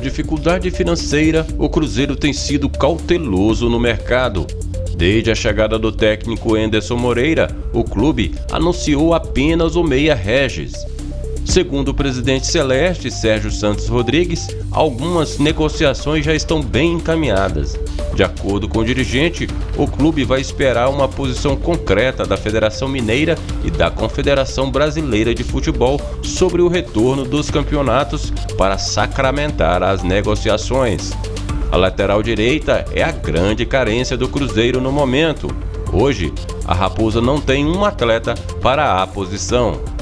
dificuldade financeira, o Cruzeiro tem sido cauteloso no mercado. Desde a chegada do técnico Enderson Moreira, o clube anunciou apenas o meia Regis. Segundo o presidente Celeste, Sérgio Santos Rodrigues, algumas negociações já estão bem encaminhadas. De acordo com o dirigente, o clube vai esperar uma posição concreta da Federação Mineira e da Confederação Brasileira de Futebol sobre o retorno dos campeonatos para sacramentar as negociações. A lateral direita é a grande carência do Cruzeiro no momento. Hoje, a Raposa não tem um atleta para a posição.